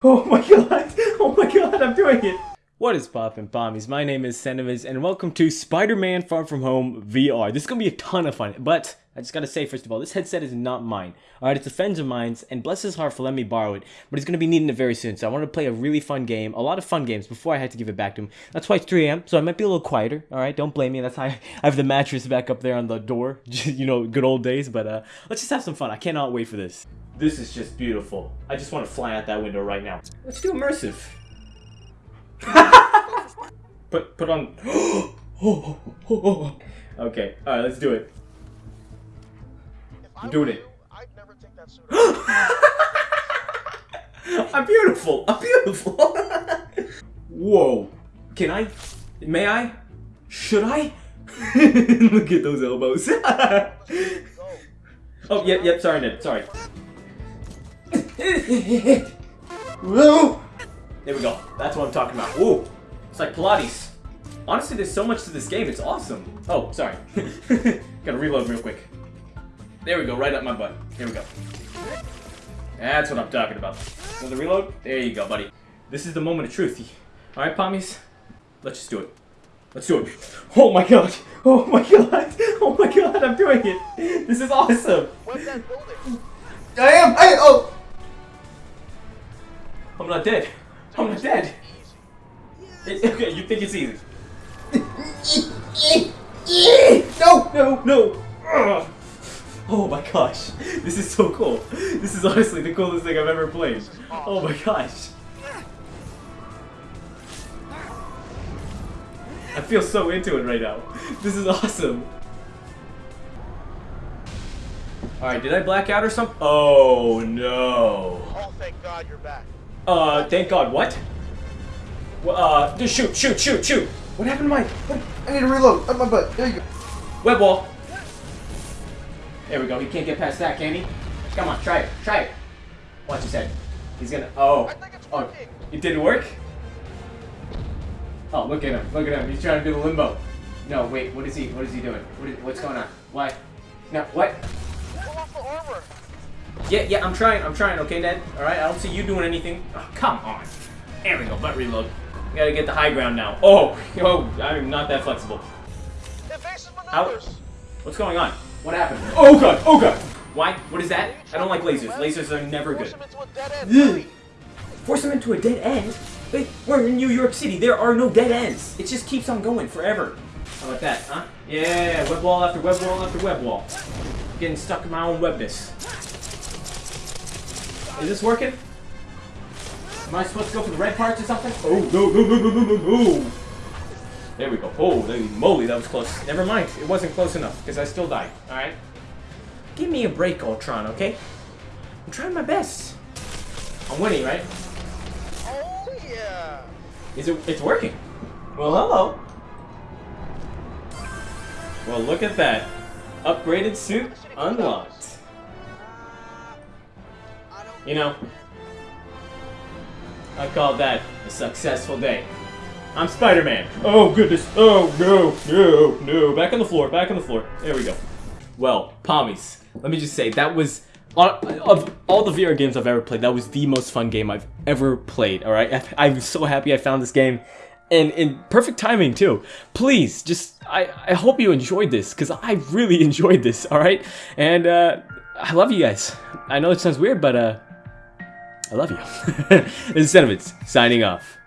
Oh my god! Oh my god, I'm doing it! What is poppin' bombies? My name is Sentiments, and welcome to Spider-Man Far From Home VR. This is gonna be a ton of fun, but I just gotta say, first of all, this headset is not mine. Alright, it's a friend of mine's, and bless his heart for letting me borrow it, but he's gonna be needing it very soon, so I to play a really fun game, a lot of fun games, before I had to give it back to him. That's why it's 3 a.m., so I might be a little quieter, alright? Don't blame me, that's I, I have the mattress back up there on the door, you know, good old days, but uh, let's just have some fun. I cannot wait for this. This is just beautiful. I just want to fly out that window right now. Let's do immersive. put put on. okay, all right, let's do it. I'm doing it. I'm beautiful. I'm beautiful. Whoa. Can I? May I? Should I? Look at those elbows. oh, yep, yep. Sorry, Ned. Sorry. Whoa! There we go. That's what I'm talking about. Ooh, it's like Pilates. Honestly, there's so much to this game. It's awesome. Oh, sorry. Gotta reload real quick. There we go, right up my butt. Here we go. That's what I'm talking about. Another reload? There you go, buddy. This is the moment of truth. Alright, pommies? Let's just do it. Let's do it. Oh my god! Oh my god! Oh my god, I'm doing it! This is awesome! What's that building? I am! I- oh! I'm not dead. I'm not dead. okay, you think it's easy. no, no, no. Oh my gosh. This is so cool. This is honestly the coolest thing I've ever played. Oh my gosh. I feel so into it right now. This is awesome. Alright, did I black out or something? Oh no. Oh, thank God you're back. Uh, thank God. What? Uh, just shoot, shoot, shoot, shoot. What happened to my? What? I need to reload. Up my butt. There you go. Web wall. There we go. He can't get past that, can he? Come on, try it. Try it. Watch his head. He's gonna. Oh. I think it's oh. It didn't work. Oh, look at him. Look at him. He's trying to do the limbo. No, wait. What is he? What is he doing? What is, what's going on? Why? No. What? Yeah, yeah, I'm trying, I'm trying, okay, Ned? Alright, I don't see you doing anything. Oh, come on. There we go, butt reload. We gotta get the high ground now. Oh, oh, I'm not that flexible. How? What's going on? What happened? Oh god, oh god! Why? What is that? I don't like lasers. Lasers are never good. Force him into a dead end? Wait, we're in New York City. There are no dead ends. It just keeps on going forever. How about that, huh? Yeah, web wall after web wall after web wall. Getting stuck in my own webness. Is this working? Am I supposed to go for the red parts or something? Oh, no, no, no, no, no, no, no. There we go. Holy moly, that was close. Never mind. It wasn't close enough, because I still died. Alright? Give me a break, Ultron, okay? I'm trying my best. I'm winning, right? Oh, yeah. Is it? It's working. Well, hello. Well, look at that. Upgraded suit unlocked. You know, I call that a successful day. I'm Spider-Man. Oh, goodness. Oh, no, no, no. Back on the floor, back on the floor. There we go. Well, Pommies, let me just say, that was, of all the VR games I've ever played, that was the most fun game I've ever played, alright? I'm so happy I found this game. And in perfect timing, too. Please, just, I, I hope you enjoyed this, because I really enjoyed this, alright? And, uh, I love you guys. I know it sounds weird, but, uh, I love you. this is Sentiments, signing off.